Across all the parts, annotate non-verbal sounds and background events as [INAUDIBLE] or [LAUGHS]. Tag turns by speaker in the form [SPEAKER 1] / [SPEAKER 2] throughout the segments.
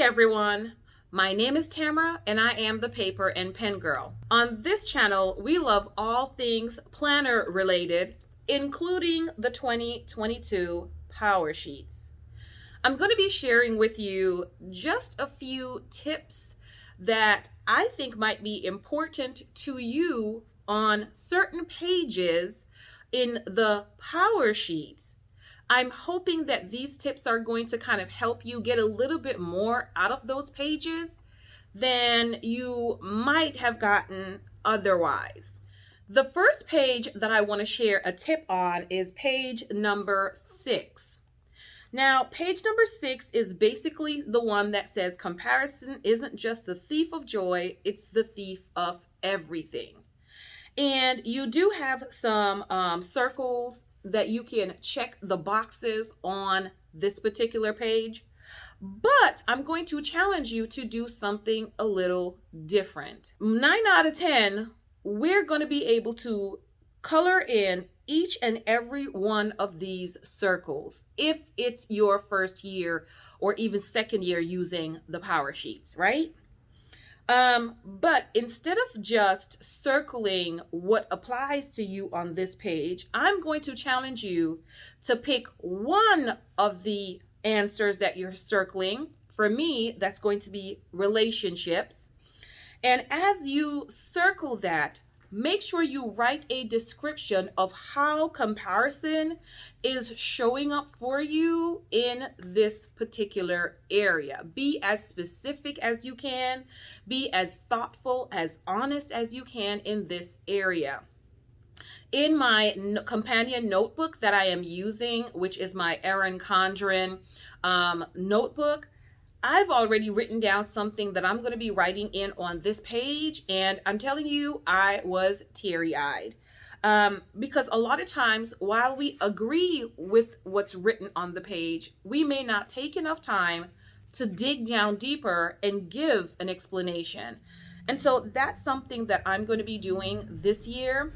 [SPEAKER 1] everyone. My name is Tamara and I am the paper and pen girl. On this channel, we love all things planner related, including the 2022 Power Sheets. I'm going to be sharing with you just a few tips that I think might be important to you on certain pages in the Power Sheets I'm hoping that these tips are going to kind of help you get a little bit more out of those pages than you might have gotten otherwise. The first page that I want to share a tip on is page number six. Now, page number six is basically the one that says comparison isn't just the thief of joy, it's the thief of everything. And you do have some um, circles that you can check the boxes on this particular page. But I'm going to challenge you to do something a little different. Nine out of 10, we're going to be able to color in each and every one of these circles if it's your first year or even second year using the power sheets, right? Um, but instead of just circling what applies to you on this page, I'm going to challenge you to pick one of the answers that you're circling. For me, that's going to be relationships. And as you circle that, make sure you write a description of how comparison is showing up for you in this particular area. Be as specific as you can, be as thoughtful, as honest as you can in this area. In my companion notebook that I am using, which is my Erin Condren um, notebook, I've already written down something that I'm going to be writing in on this page. And I'm telling you, I was teary eyed. Um, because a lot of times, while we agree with what's written on the page, we may not take enough time to dig down deeper and give an explanation. And so that's something that I'm going to be doing this year.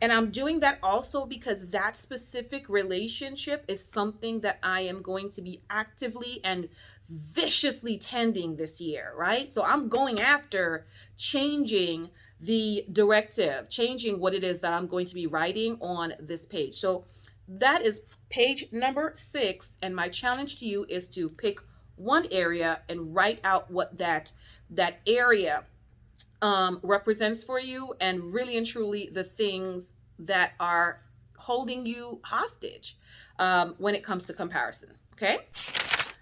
[SPEAKER 1] And I'm doing that also because that specific relationship is something that I am going to be actively and viciously tending this year, right? So I'm going after changing the directive, changing what it is that I'm going to be writing on this page. So that is page number six. And my challenge to you is to pick one area and write out what that, that area um, represents for you and really and truly the things that are holding you hostage um, when it comes to comparison. Okay.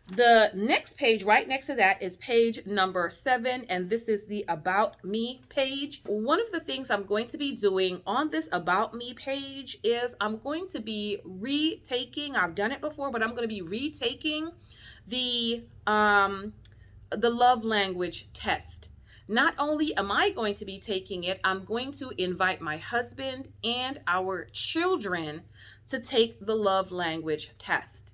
[SPEAKER 1] The next page right next to that is page number seven, and this is the About Me page. One of the things I'm going to be doing on this About Me page is I'm going to be retaking, I've done it before, but I'm going to be retaking the, um, the love language test. Not only am I going to be taking it, I'm going to invite my husband and our children to take the love language test.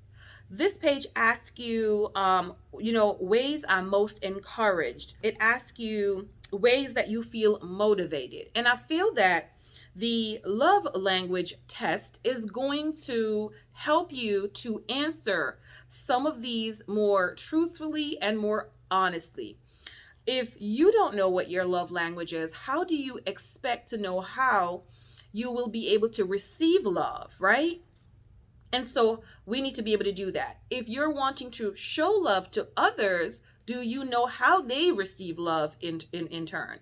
[SPEAKER 1] This page asks you, um, you know, ways I'm most encouraged. It asks you ways that you feel motivated. And I feel that the love language test is going to help you to answer some of these more truthfully and more honestly if you don't know what your love language is, how do you expect to know how you will be able to receive love, right? And so we need to be able to do that. If you're wanting to show love to others, do you know how they receive love in, in, in turn?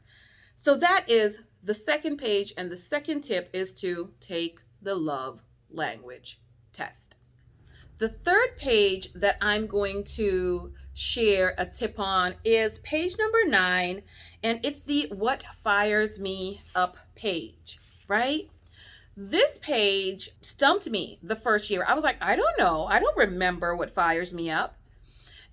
[SPEAKER 1] So that is the second page. And the second tip is to take the love language test. The third page that I'm going to share a tip on is page number nine, and it's the What Fires Me Up page, right? This page stumped me the first year. I was like, I don't know. I don't remember what fires me up.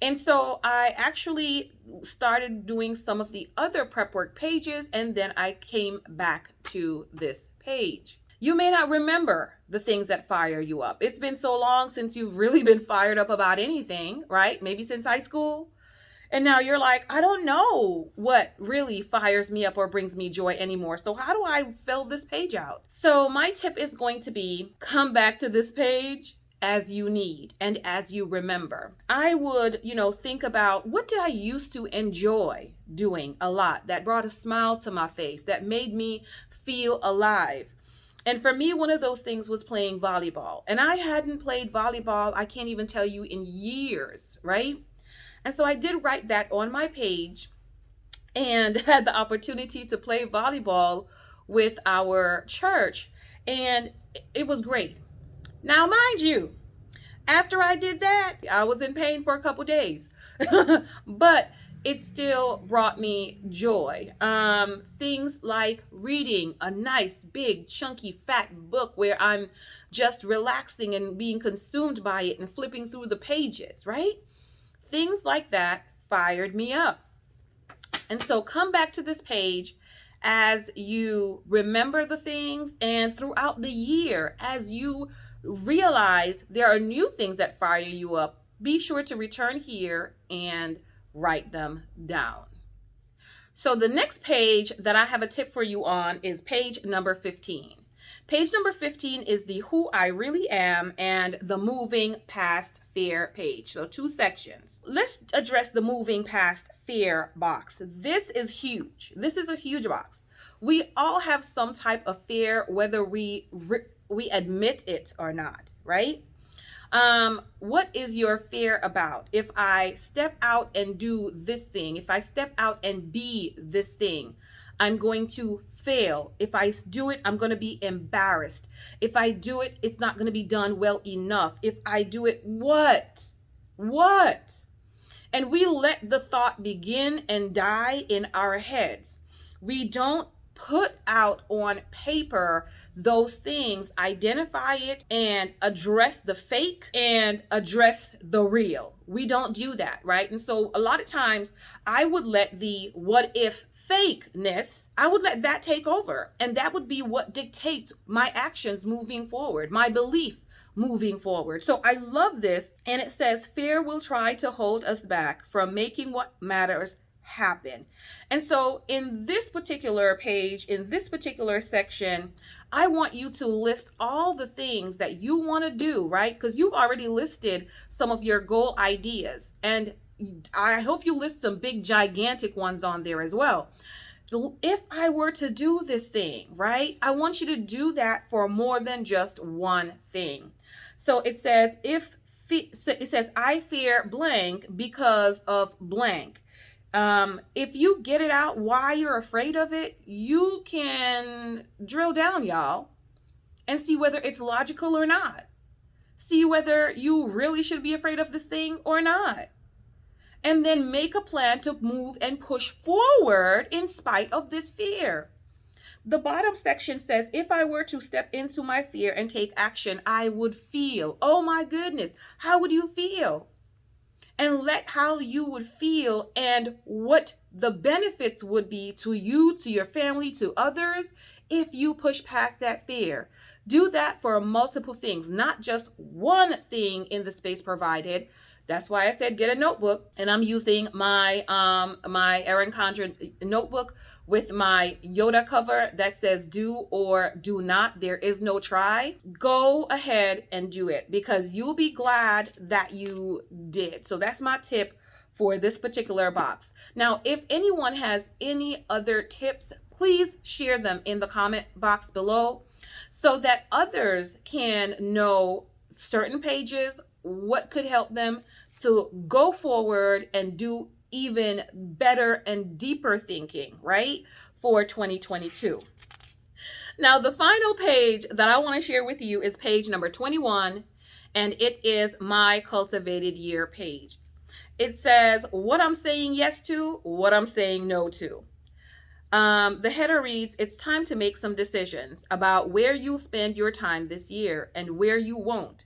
[SPEAKER 1] And so I actually started doing some of the other prep work pages, and then I came back to this page. You may not remember the things that fire you up. It's been so long since you've really been fired up about anything, right? Maybe since high school. And now you're like, I don't know what really fires me up or brings me joy anymore. So how do I fill this page out? So my tip is going to be come back to this page as you need and as you remember. I would, you know, think about what did I used to enjoy doing a lot that brought a smile to my face, that made me feel alive. And for me, one of those things was playing volleyball. And I hadn't played volleyball, I can't even tell you, in years, right? And so I did write that on my page and [LAUGHS] had the opportunity to play volleyball with our church. And it was great. Now, mind you, after I did that, I was in pain for a couple days, [LAUGHS] but it still brought me joy. Um, things like reading a nice, big, chunky, fat book where I'm just relaxing and being consumed by it and flipping through the pages, right? Things like that fired me up. And so come back to this page as you remember the things and throughout the year as you realize there are new things that fire you up, be sure to return here and write them down. So the next page that I have a tip for you on is page number 15. Page number 15 is the Who I Really Am and the Moving Past Fear page. So two sections. Let's address the Moving Past Fear box. This is huge. This is a huge box. We all have some type of fear, whether we we admit it or not, right? Um, what is your fear about? If I step out and do this thing, if I step out and be this thing, I'm going to fail. If I do it, I'm going to be embarrassed. If I do it, it's not going to be done well enough. If I do it, what? What? And we let the thought begin and die in our heads. We don't put out on paper those things, identify it and address the fake and address the real. We don't do that, right? And so a lot of times I would let the what if fakeness, I would let that take over. And that would be what dictates my actions moving forward, my belief moving forward. So I love this. And it says, fear will try to hold us back from making what matters happen. And so in this particular page, in this particular section, I want you to list all the things that you want to do, right? Because you've already listed some of your goal ideas. And I hope you list some big, gigantic ones on there as well. If I were to do this thing, right? I want you to do that for more than just one thing. So it says, if it says, I fear blank because of blank um, if you get it out why you're afraid of it, you can drill down, y'all, and see whether it's logical or not. See whether you really should be afraid of this thing or not. And then make a plan to move and push forward in spite of this fear. The bottom section says, if I were to step into my fear and take action, I would feel. Oh my goodness, how would you feel? And let how you would feel and what the benefits would be to you, to your family, to others if you push past that fear. Do that for multiple things, not just one thing in the space provided. That's why I said get a notebook and I'm using my um my Erin Condren notebook with my Yoda cover that says do or do not. There is no try. Go ahead and do it because you'll be glad that you did. So that's my tip for this particular box. Now, if anyone has any other tips, please share them in the comment box below so that others can know certain pages, what could help them to go forward and do even better and deeper thinking, right, for 2022. Now, the final page that I want to share with you is page number 21, and it is my cultivated year page. It says what I'm saying yes to, what I'm saying no to. Um, the header reads, it's time to make some decisions about where you'll spend your time this year and where you won't.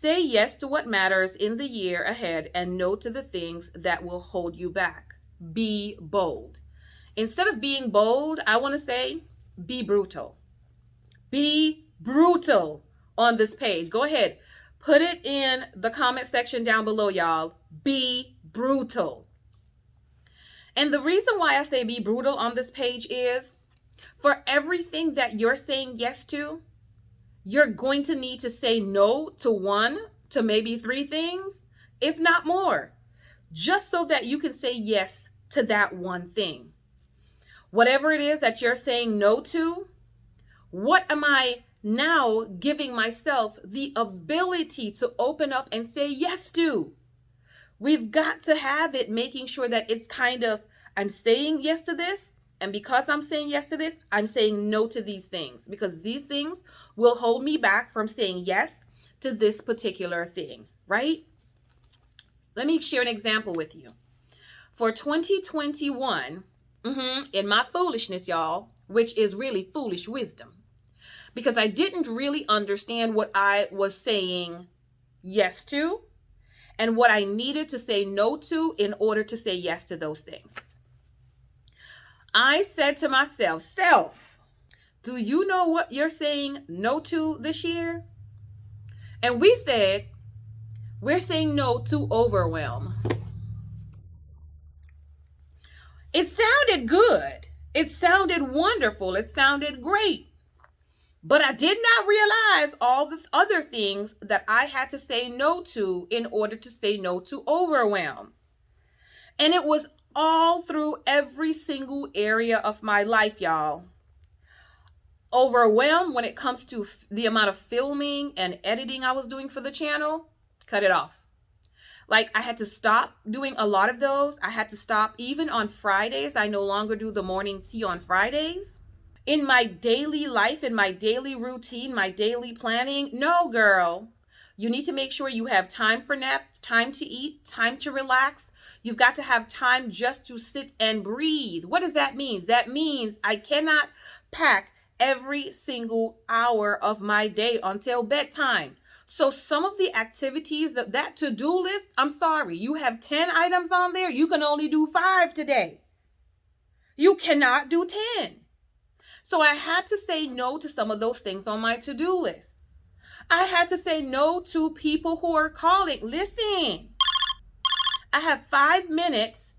[SPEAKER 1] Say yes to what matters in the year ahead and no to the things that will hold you back. Be bold. Instead of being bold, I want to say be brutal. Be brutal on this page. Go ahead. Put it in the comment section down below, y'all. Be brutal. And the reason why I say be brutal on this page is for everything that you're saying yes to, you're going to need to say no to one to maybe three things, if not more, just so that you can say yes to that one thing. Whatever it is that you're saying no to, what am I now giving myself the ability to open up and say yes to? We've got to have it making sure that it's kind of, I'm saying yes to this. And because I'm saying yes to this, I'm saying no to these things because these things will hold me back from saying yes to this particular thing, right? Let me share an example with you. For 2021, mm-hmm, in my foolishness, y'all, which is really foolish wisdom, because I didn't really understand what I was saying yes to and what I needed to say no to in order to say yes to those things. I said to myself, Self, do you know what you're saying no to this year? And we said, We're saying no to overwhelm. It sounded good. It sounded wonderful. It sounded great. But I did not realize all the other things that I had to say no to in order to say no to overwhelm. And it was all through every single area of my life, y'all. Overwhelmed when it comes to the amount of filming and editing I was doing for the channel, cut it off. Like I had to stop doing a lot of those. I had to stop even on Fridays. I no longer do the morning tea on Fridays in my daily life, in my daily routine, my daily planning. No, girl. You need to make sure you have time for nap, time to eat, time to relax. You've got to have time just to sit and breathe. What does that mean? That means I cannot pack every single hour of my day until bedtime. So some of the activities that that to-do list, I'm sorry, you have 10 items on there, you can only do 5 today. You cannot do 10. So I had to say no to some of those things on my to do list. I had to say no to people who are calling. Listen, I have five minutes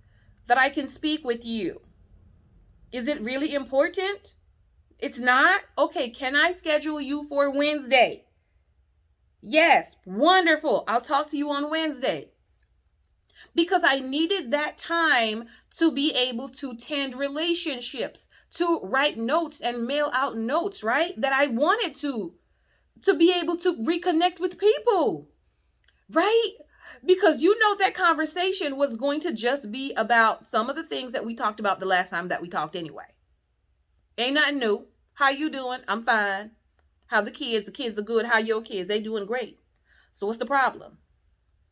[SPEAKER 1] that I can speak with you. Is it really important? It's not? Okay, can I schedule you for Wednesday? Yes, wonderful. I'll talk to you on Wednesday. Because I needed that time to be able to tend relationships to write notes and mail out notes, right? That I wanted to, to be able to reconnect with people, right? Because you know that conversation was going to just be about some of the things that we talked about the last time that we talked anyway. Ain't nothing new. How you doing? I'm fine. How the kids? The kids are good. How your kids? They doing great. So what's the problem?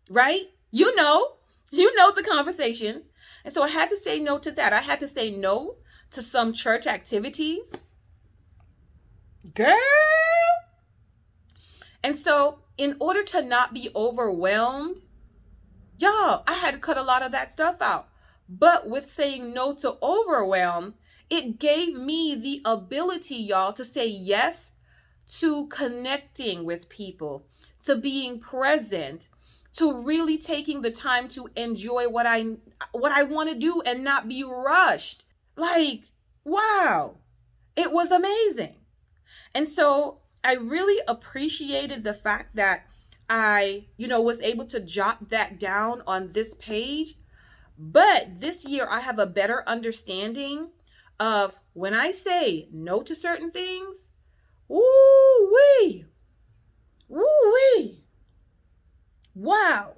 [SPEAKER 1] Right? You know, you know the conversations. And so I had to say no to that. I had to say no to some church activities. Girl. And so, in order to not be overwhelmed, y'all, I had to cut a lot of that stuff out. But with saying no to overwhelm, it gave me the ability, y'all, to say yes to connecting with people, to being present, to really taking the time to enjoy what I what I want to do and not be rushed. Like, wow, it was amazing. And so I really appreciated the fact that I, you know, was able to jot that down on this page. But this year I have a better understanding of when I say no to certain things, woo wee, woo wee, wow,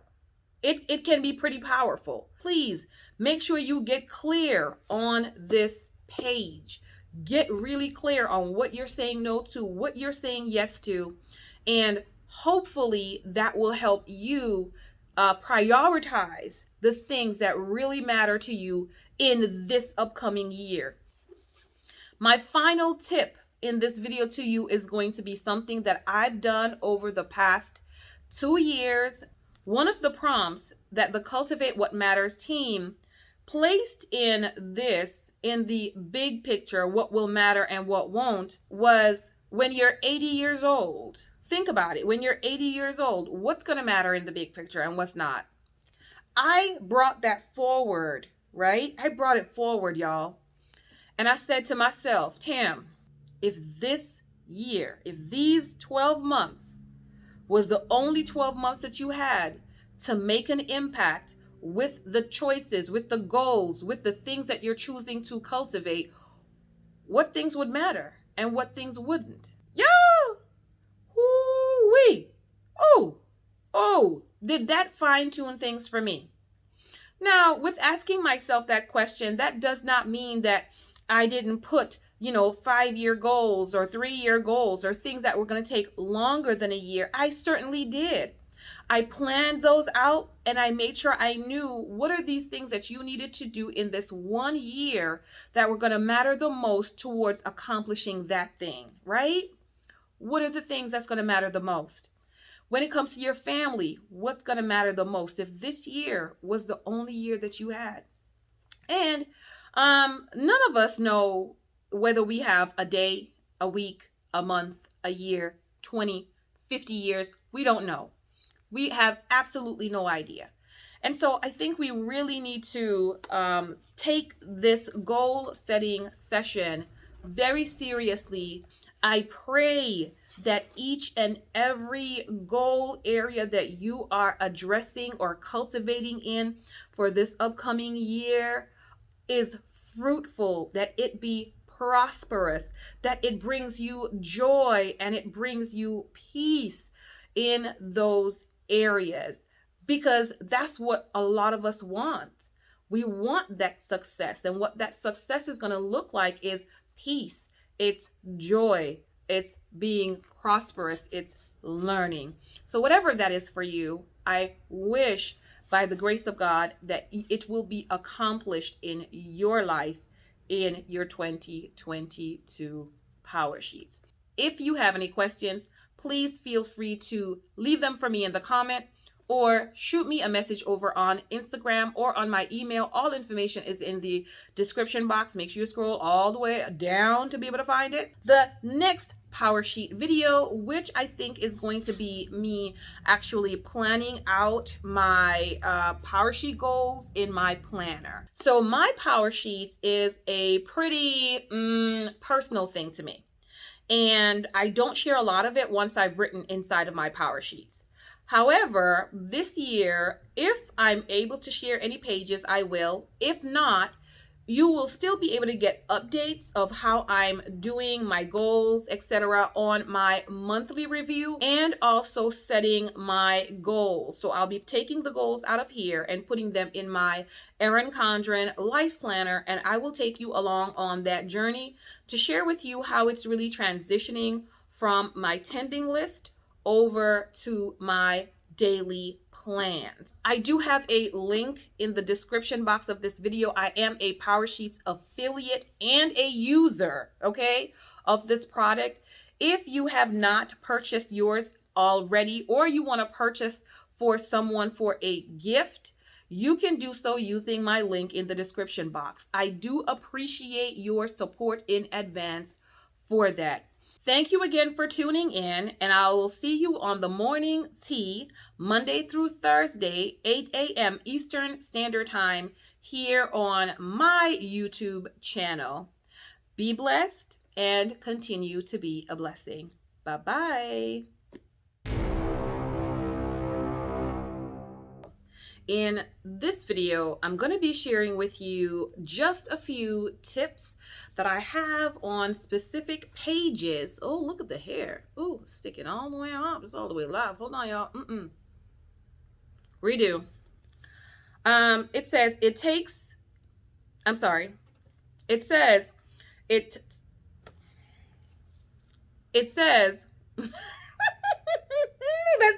[SPEAKER 1] it, it can be pretty powerful. Please Make sure you get clear on this page. Get really clear on what you're saying no to, what you're saying yes to, and hopefully that will help you uh, prioritize the things that really matter to you in this upcoming year. My final tip in this video to you is going to be something that I've done over the past two years. One of the prompts that the Cultivate What Matters team placed in this, in the big picture, what will matter and what won't, was when you're 80 years old. Think about it. When you're 80 years old, what's going to matter in the big picture and what's not? I brought that forward, right? I brought it forward, y'all. And I said to myself, Tam, if this year, if these 12 months was the only 12 months that you had to make an impact with the choices, with the goals, with the things that you're choosing to cultivate, what things would matter and what things wouldn't. Oh! Oh! Did that fine tune things for me? Now, with asking myself that question, that does not mean that I didn't put, you know, five year goals or three year goals or things that were going to take longer than a year. I certainly did. I planned those out and I made sure I knew what are these things that you needed to do in this one year that were going to matter the most towards accomplishing that thing, right? What are the things that's going to matter the most? When it comes to your family, what's going to matter the most if this year was the only year that you had? And um, none of us know whether we have a day, a week, a month, a year, 20, 50 years. We don't know. We have absolutely no idea. And so I think we really need to um, take this goal setting session very seriously. I pray that each and every goal area that you are addressing or cultivating in for this upcoming year is fruitful, that it be prosperous, that it brings you joy and it brings you peace in those areas because that's what a lot of us want. We want that success. And what that success is going to look like is peace, it's joy, it's being prosperous, it's learning. So, whatever that is for you, I wish by the grace of God that it will be accomplished in your life in your 2022 power sheets. If you have any questions, please feel free to leave them for me in the comment or shoot me a message over on Instagram or on my email. All information is in the description box. Make sure you scroll all the way down to be able to find it. The next power sheet video which i think is going to be me actually planning out my uh, power sheet goals in my planner so my power sheets is a pretty mm, personal thing to me and i don't share a lot of it once i've written inside of my power sheets however this year if i'm able to share any pages i will if not you will still be able to get updates of how I'm doing my goals, etc. on my monthly review and also setting my goals. So I'll be taking the goals out of here and putting them in my Erin Condren life planner and I will take you along on that journey to share with you how it's really transitioning from my tending list over to my daily plans. I do have a link in the description box of this video. I am a PowerSheets affiliate and a user, okay, of this product. If you have not purchased yours already or you want to purchase for someone for a gift, you can do so using my link in the description box. I do appreciate your support in advance for that. Thank you again for tuning in, and I will see you on the morning tea Monday through Thursday, 8 a.m. Eastern Standard Time, here on my YouTube channel. Be blessed and continue to be a blessing. Bye bye. In this video, I'm going to be sharing with you just a few tips that I have on specific pages. Oh, look at the hair. Oh, sticking all the way up. It's all the way live. Hold on, y'all. Mm-mm. Redo. Um, it says it takes, I'm sorry. It says it, it says, [LAUGHS] let's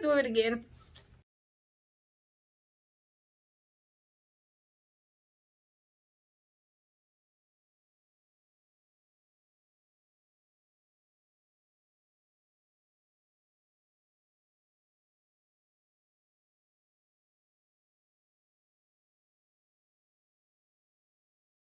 [SPEAKER 1] do it again.